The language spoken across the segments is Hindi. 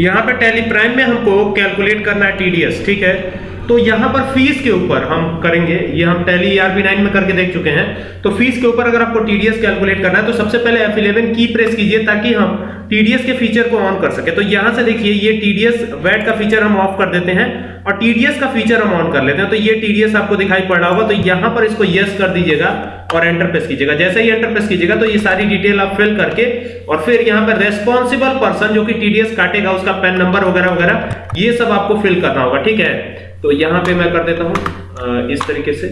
यहाँ पे टेली प्राइम में हमको कैलकुलेट करना है टीडीएस ठीक है? तो यहाँ पर फ़ीस के ऊपर हम करेंगे, ये हम टेली आर बी नाइन में करके देख चुके हैं। तो फ़ीस के ऊपर अगर आपको टीडीएस कैलकुलेट करना है तो सबसे पहले F11 की प्रेस कीजिए ताकि हम टीडीएस के फीचर को ऑन कर सके। तो यहाँ से देखिए, ये टीडीएस वैट का फीचर हम ऑफ़ कर देते हैं और टीडीएस का फीचर हम ऑन कर लेते हैं। तो ये टीडीएस आपको दिखाई पड़ रहा होगा तो यहाँ पर इसको यस कर दीजिएगा और एंटर प्रेस कीजिएगा। जैसे ही एंटर प्रेस कीजिएगा तो ये सारी डिटेल आप फिल करके और फिर यहाँ पर रेस्पॉन्सिबल पर्सन जो कि टीडीएस काटेगा, उसका पेन नंबर वगैरह वगैरह, ये सब आपको फिल करना होगा, ठीक है? तो यहाँ पे मैं कर देता हूँ इस तरीके से।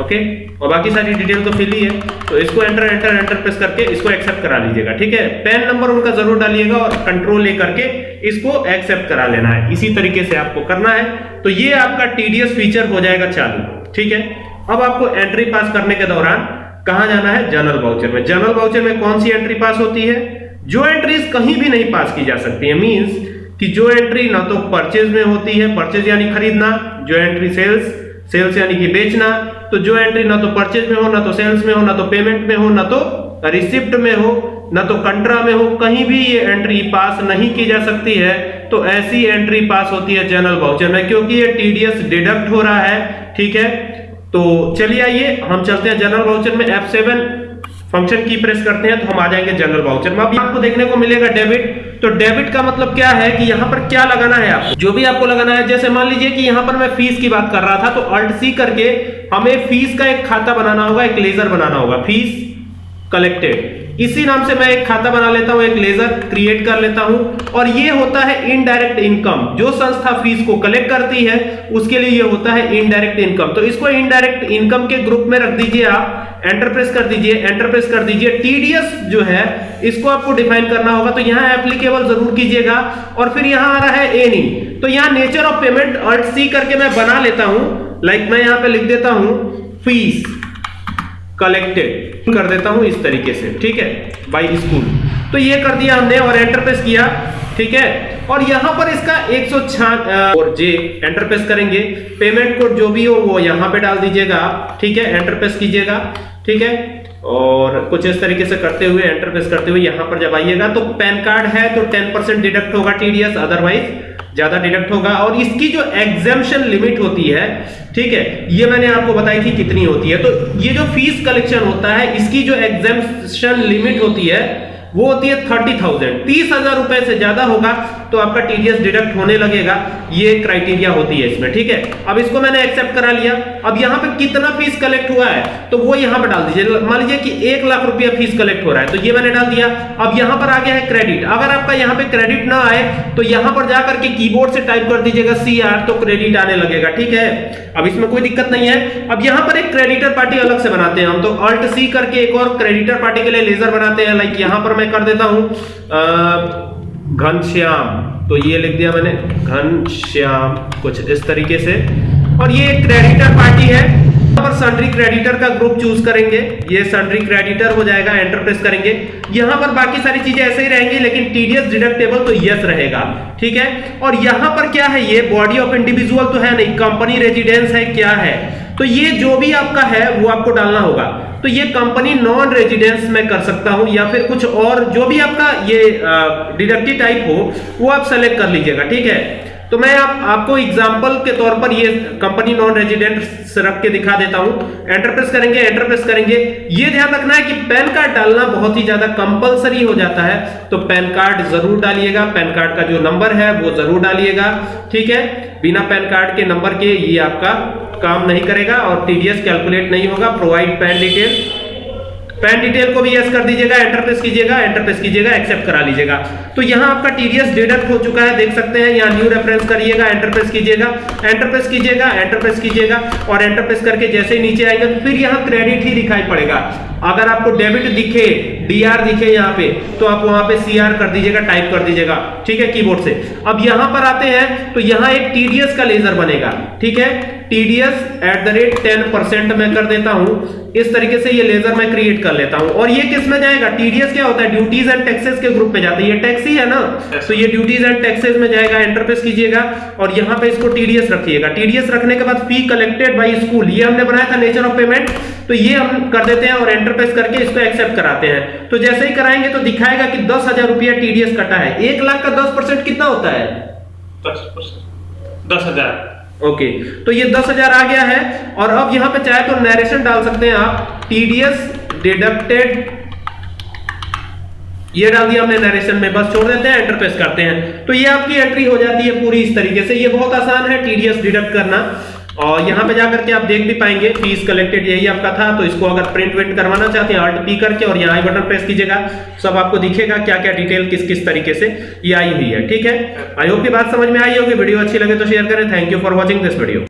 ओके और बाकी सारी डिटेल तो फिल ही है। तो इसको एंटर एंटर एंटर प्रेस करके इसको एक्सेप्ट करा लीजिएगा, ठीक है? पेन नंबर उनका ज़रूर डालिएगा और कंट्रोल ले करके इसको एक्सेप्ट करा लेना है। इसी तरीके से आपको करना है। तो ये आपका टीडीएस फीचर हो जाएगा चालू, ठीक है? अब आपको एंट्री पास करने के दौरान कहाँ जाना है? जनरल वाउचर में। जनरल वाउचर में कौन सी एंट्री पास होती है? जो एंट्रीज कहीं भी नहीं पास की जा सकती है। मींस कि जो एंट्री ना तो परचेज में होती है परचेज यानी खरीदना, जो एंट्री सेल्स सेल्स यानी कि बेचना तो जो एंट्री ना तो परचेज में हो, ना तो सेल्स में हो, ना तो पेमेंट में हो, ना तो रिसिप्ट में हो, ना तो कंट्रा में हो, कहीं भी ये एंट्री पास नहीं की जा सकती है तो ऐसी एंट्री पास होती है जनरल वाउचर में, क्योंकि ये टीडीएस डिडक्ट हो रहा है, ठीक है? तो चलिए आइए, हम चलते हैं जनरल वाउचर में F7 फ़ंक्शन की प्रेस करते हैं तो हम आ जाएँगे जनरल वाउचर में। अब आपको देखने को मिलेगा डेबिट तो डेबिट का मतलब क्या है कि यहाँ पर क्या लगाना है आपको? जो भी आपको लगाना है, जैसे मान लीजिए कि यहाँ पर मैं फ़ीस की बात कर रहा था तो अल्ट सी करके हमें फ़ीस का एक खाता बनाना होगा, एक लेजर बनाना होगा फ़ीस कलेक्टेड इसी नाम से मैं एक खाता बना लेता हूँ, एक लेजर क्रिएट कर लेता हूँ। और ये होता है इनडायरेक्ट इनकम जो संस्था फ़ीस को कलेक्ट करती है, उसके लिए ये होता है इनडायरेक्ट इनकम तो इसको इनडायरेक्ट इनकम के ग्रुप में रख दीजिए आप एंटर प्रेस कर दीजिए एंटर प्रेस कर दीजिए। टीडीएस जो है, इसको आपको डिफाइन करना होगा। तो यहाँ एप्लीकेबल ज़रूर कीजिएगा। और फिर यहाँ आ रहा है एनी तो यहाँ nature of payment alt C करके मैं बना लेता हूँ। लाइक मैं यहाँ पे लिख देता हूँ फ़ीस कलेक्टेड कर देता हूँ इस तरीके से, ठीक है? बाई स्कूल तो ये कर दिया हमने और एंटर प्रेस किया, ठीक है? और यहाँ पर इसका एक सौ और जे एंटर प्रेस करेंगे। पेमेंट कोड जो भी हो, वो यहाँ पे डाल दीजिएगा आप, ठीक है? एंटर प्रेस कीजिएगा, ठीक है? और कुछ इस तरीके से करते हुए एंटर प्रेस करते हुए यहाँ पर जब आइएगा तो पैन कार्ड है तो 10 परसेंट डिडक्ट होगा टीडीएस अदरवाइज़ ज़्यादा डिडक्ट होगा और इसकी जो एग्जामेशन लिमिट होती है, ठीक है, ये मैंने आपको बताई थी कितनी होती है। तो ये जो फ़ीस कलेक्शन होता है, इसकी जो एग्जामेशन लिमिट होती है, वो होती है थर्टी थाउज़ेंड तीस हज़ार रुपए से ज़्यादा होगा तो आपका टीडीएस डिडक्ट होने लगेगा। ये क्राइटेरिया होती है इसमें, ठीक है? अब इसको मैंने एक्सेप्ट करा लिया। अब यहाँ पे कितना फ़ीस कलेक्ट हुआ है? तो वो यहाँ पे डाल दीजिए। मान लीजिए कि एक लाख रुपया फ़ीस कलेक्ट हो रहा है तो ये मैंने डाल दिया। अब यहाँ पर आ गया है क्रेडिट अगर आपका यहाँ पे क्रेडिट ना आए तो यहाँ पर जाकर के कीबोर्ड से टाइप कर दीजिएगा सी आर तो क्रेडिट आने लगेगा, ठीक है? अब इसमें कोई दिक्कत नहीं है। अब यहाँ पर एक क्रेडिटर पार्टी अलग से बनाते हैं हम तो अल्ट सी करके एक और क्रेडिटर पार्टी के लिए लेजर बनाते हैं। लाइक यहाँ पर मैं कर देता हूँ घनश्याम। तो ये लिख दिया मैंने, घनश्याम, कुछ इस तरीके से। और ये एक क्रेडिटर पार्टी है। पर सन्ड्री क्रेडिटर का ग्रुप चूज़ करेंगे। ये सन्ड्री क्रेडिटर हो जाएगा एंटर प्रेस करेंगे। यहाँ पर बाकी सारी चीज़ें ऐसे ही रहेंगी, लेकिन टीडीएस डिडक्टेबल तो यस रहेगा। ठीक है? और यहाँ पर क्या है? ये बॉडी ऑफ़ इंडिविजुअल तो है नहीं कंपनी रेजिडेंस है, क्या है? तो ये जो भी आपका है, वो आपको डालना होगा। तो ये कंपनी नॉन रेजिडेंस में कर सकता हूँ, या फिर कुछ और जो भी आपका ये डिडक्टिव टाइप हो, वो आप सेलेक्ट कर लीजिएगा, ठीक है? तो मैं आप, आपको एग्जांपल के तौर पर ये कंपनी नॉन रेजिडेंट रख के दिखा देता हूँ। एंटर प्रेस करेंगे एंटर प्रेस करेंगे। ये ध्यान रखना है कि पैन कार्ड डालना बहुत ही ज़्यादा कंपलसरी हो जाता है। तो पैन कार्ड ज़रूर डालिएगा, पैन कार्ड का जो नंबर है, वो ज़रूर डालिएगा, ठीक है? बिना पैन कार्ड के नंबर के ये आपका काम नहीं करेगा और टीडीएस कैलकुलेट नहीं होगा provide PAN detail PAN detail को भी यस कर दीजिएगा एंटर प्रेस कीजिएगा एंटर प्रेस कीजिएगा एक्सेप्ट करा लीजिएगा. तो यहाँ आपका टीडीएस डिडक्ट हो चुका है, देख सकते हैं, यहाँ न्यू रेफरेंस करिएगा एंटर प्रेस कीजिएगा एंटर प्रेस कीजिएगा एंटर प्रेस कीजिएगा और एंटर प्रेस करके जैसे ही नीचे आएगा तो फिर यहाँ क्रेडिट ही दिखाई पड़ेगा. अगर आपको डेबिट दिखे डीआर दिखे यहाँ पे तो आप वहाँ पे सीआर कर दीजिएगा टाइप कर दीजिएगा, ठीक है कीबोर्ड से। अब यहाँ पर आते हैं तो यहाँ एक टीडीएस का लेजर बनेगा, ठीक है? TDS at the rate ten percent में कर देता हूँ। इस तरीके से ये लेजर मैं क्रिएट कर लेता हूँ। और ये किसमें जाएगा? टीडीएस क्या होता है? ड्यूटीज़ एंड टैक्सेस के ग्रुप में जाता है। ये टैक्स ही है ना? तो ये ड्यूटीज़ एंड टैक्सेस में जाएगा एंटर प्रेस कीजिएगा, और यहाँ पे इसको टीडीएस रखिएगा। टीडीएस रखने के बाद फ़ी कलेक्टेड बाय स्कूल ये हमने बनाया था नेचर ऑफ़ पेमेंट तो ये हम कर देते हैं और एंटर प्रेस करके इसको एक्सेप्ट कराते हैं। तो जैसे ही कराएँगे तो दिखाएगा कि दस हज़ार रुपया टीडीएस कटा है। एक लाख का दस परसेंट कितना होता है? दस हज़ार। ओके तो ये दस हज़ार आ गया है और अब यहाँ पे चाहे तो नरेशन डाल सकते हैं आप। टीडीएस डिडक्टेड ये डाल दिया हमने नरेशन में बस छोड़ देते हैं एंटर प्रेस करते हैं। तो ये आपकी एंट्री हो जाती है पूरी इस तरीके से। ये बहुत आसान है टीडीएस डिडक्ट करना। और यहाँ पे जाकर के आप देख भी पाएँगे फ़ीस कलेक्टेड यही आपका था तो इसको अगर प्रिंट विंट करवाना चाहते हैं अल्ट पी करके, और यहाँ आई बटन प्रेस कीजिएगा, सब आपको दिखेगा क्या क्या डिटेल किस किस तरीके से ये आई हुई है, ठीक है? आई होप की बात समझ में आई होगी, वीडियो अच्छी लगे तो शेयर करें thank you for watching this video